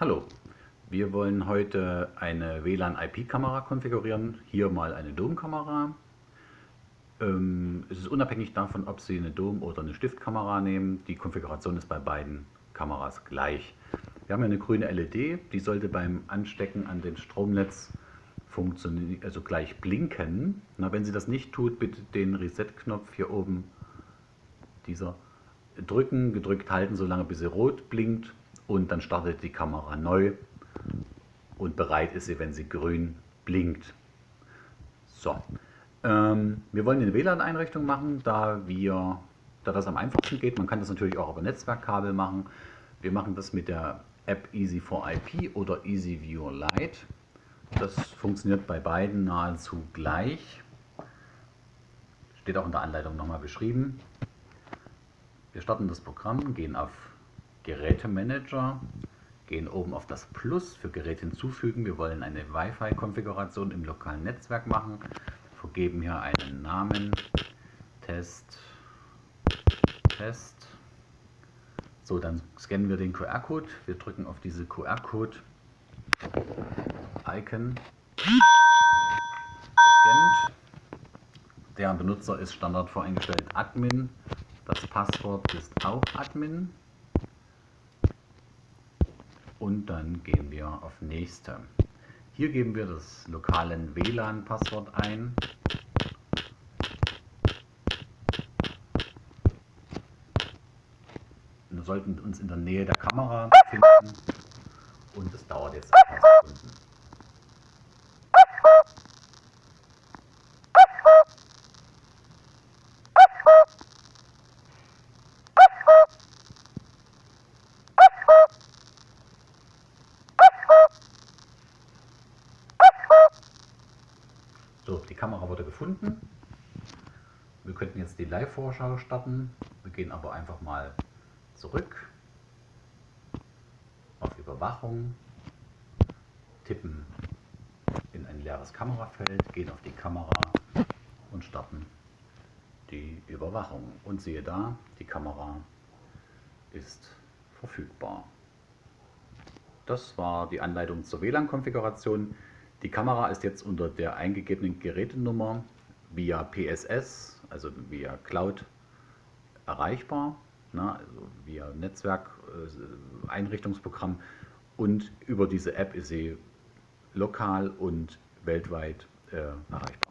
Hallo, wir wollen heute eine WLAN-IP-Kamera konfigurieren. Hier mal eine Dom-Kamera. Ähm, es ist unabhängig davon, ob Sie eine Dom- oder eine Stiftkamera nehmen. Die Konfiguration ist bei beiden Kameras gleich. Wir haben eine grüne LED, die sollte beim Anstecken an dem Stromnetz also gleich blinken. Na, wenn sie das nicht tut, bitte den Reset-Knopf hier oben, dieser, drücken, gedrückt halten, solange bis sie rot blinkt und dann startet die Kamera neu und bereit ist sie, wenn sie grün blinkt. So, ähm, wir wollen eine WLAN-Einrichtung machen, da, wir, da das am einfachsten geht. Man kann das natürlich auch über Netzwerkkabel machen. Wir machen das mit der App Easy4IP oder EasyViewer Lite. Das funktioniert bei beiden nahezu gleich. Steht auch in der Anleitung nochmal beschrieben. Wir starten das Programm, gehen auf Gerätemanager, gehen oben auf das Plus für Gerät hinzufügen. Wir wollen eine Wi-Fi-Konfiguration im lokalen Netzwerk machen. Vergeben hier einen Namen, Test, Test. So, dann scannen wir den QR-Code. Wir drücken auf diese QR-Code-Icon. Gescannt. Der Benutzer ist Standard voreingestellt Admin. Das Passwort ist auch Admin und dann gehen wir auf Nächste. Hier geben wir das lokalen WLAN-Passwort ein. Wir sollten uns in der Nähe der Kamera befinden und es dauert jetzt ein paar Sekunden. Die Kamera wurde gefunden. Wir könnten jetzt die Live-Vorschau starten. Wir gehen aber einfach mal zurück auf Überwachung, tippen in ein leeres Kamerafeld, gehen auf die Kamera und starten die Überwachung. Und siehe da, die Kamera ist verfügbar. Das war die Anleitung zur WLAN-Konfiguration. Die Kamera ist jetzt unter der eingegebenen Gerätenummer via PSS, also via Cloud, erreichbar, ne, also via Netzwerk-Einrichtungsprogramm äh, und über diese App ist sie lokal und weltweit äh, erreichbar.